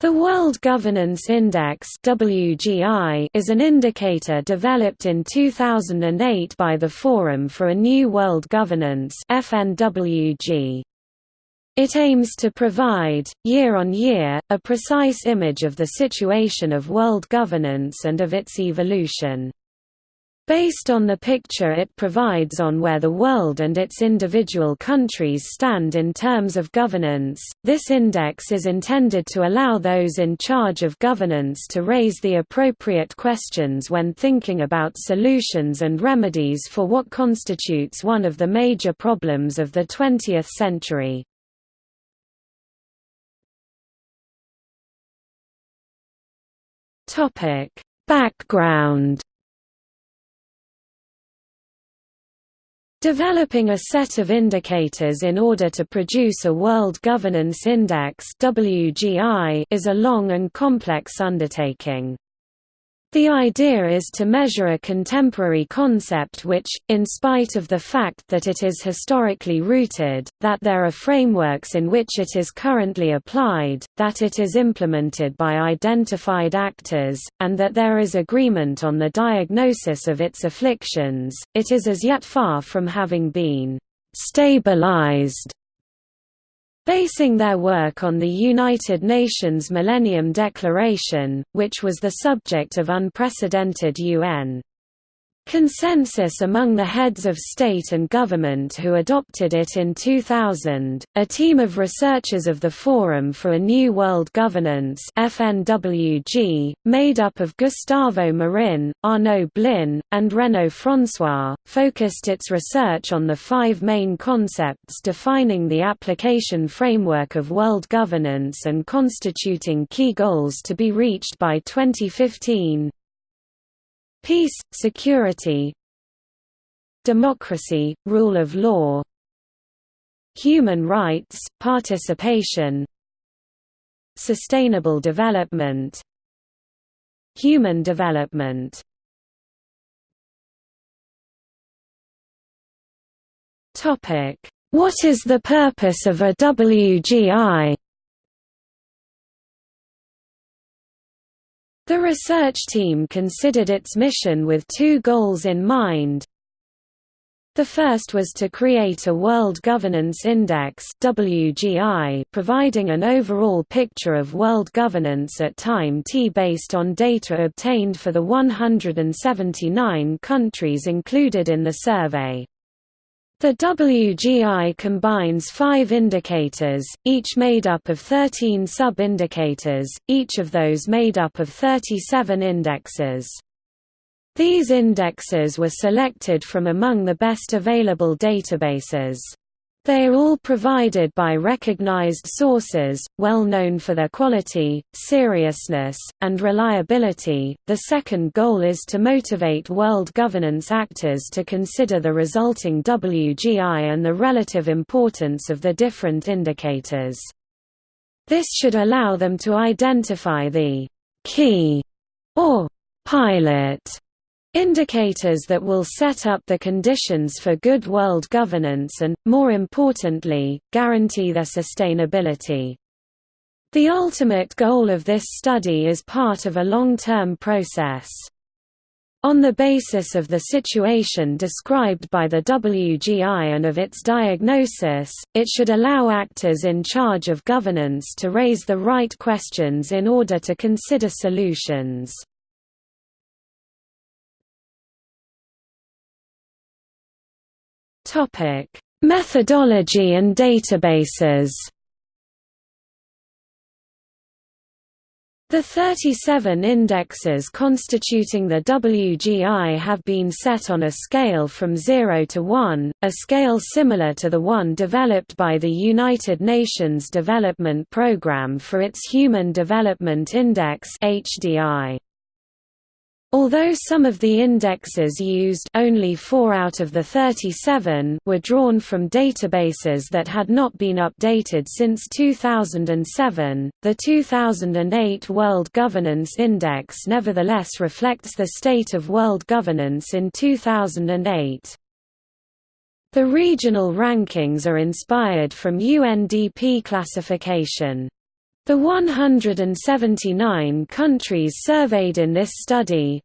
The World Governance Index (WGI) is an indicator developed in 2008 by the Forum for a New World Governance (FNWG). It aims to provide, year on year, a precise image of the situation of world governance and of its evolution. Based on the picture it provides on where the world and its individual countries stand in terms of governance, this index is intended to allow those in charge of governance to raise the appropriate questions when thinking about solutions and remedies for what constitutes one of the major problems of the 20th century. Background Developing a set of indicators in order to produce a World Governance Index is a long and complex undertaking. The idea is to measure a contemporary concept which, in spite of the fact that it is historically rooted, that there are frameworks in which it is currently applied, that it is implemented by identified actors, and that there is agreement on the diagnosis of its afflictions, it is as yet far from having been stabilized basing their work on the United Nations Millennium Declaration, which was the subject of unprecedented UN consensus among the heads of state and government who adopted it in 2000. A team of researchers of the Forum for a New World Governance (FNWG), made up of Gustavo Marin, Arnaud Blin, and Renaud François, focused its research on the five main concepts defining the application framework of world governance and constituting key goals to be reached by 2015 Peace, security Democracy, rule of law Human rights, participation Sustainable development Human development. What is the purpose of a WGI The research team considered its mission with two goals in mind. The first was to create a World Governance Index WGI, providing an overall picture of world governance at time t based on data obtained for the 179 countries included in the survey. The WGI combines five indicators, each made up of 13 sub-indicators, each of those made up of 37 indexes. These indexes were selected from among the best available databases. They are all provided by recognized sources, well known for their quality, seriousness, and reliability. The second goal is to motivate world governance actors to consider the resulting WGI and the relative importance of the different indicators. This should allow them to identify the key or pilot Indicators that will set up the conditions for good world governance and, more importantly, guarantee their sustainability. The ultimate goal of this study is part of a long-term process. On the basis of the situation described by the WGI and of its diagnosis, it should allow actors in charge of governance to raise the right questions in order to consider solutions. Topic: Methodology and databases. The 37 indexes constituting the WGI have been set on a scale from 0 to 1, a scale similar to the one developed by the United Nations Development Programme for its Human Development Index HDI. Although some of the indexes used only 4 out of the 37 were drawn from databases that had not been updated since 2007, the 2008 World Governance Index nevertheless reflects the state of world governance in 2008. The regional rankings are inspired from UNDP classification. The 179 countries surveyed in this study.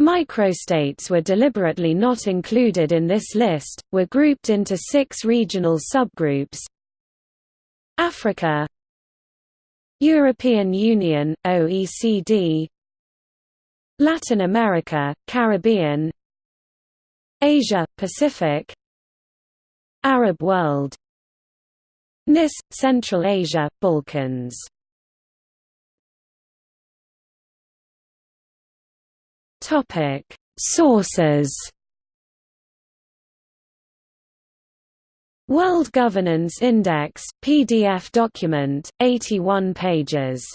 Microstates were deliberately not included in this list, were grouped into six regional subgroups. Africa. European Union, OECD Latin America, Caribbean. Asia, Pacific. Arab world NIS, Central Asia, Balkans. Sources. World Governance Index PDF document 81 pages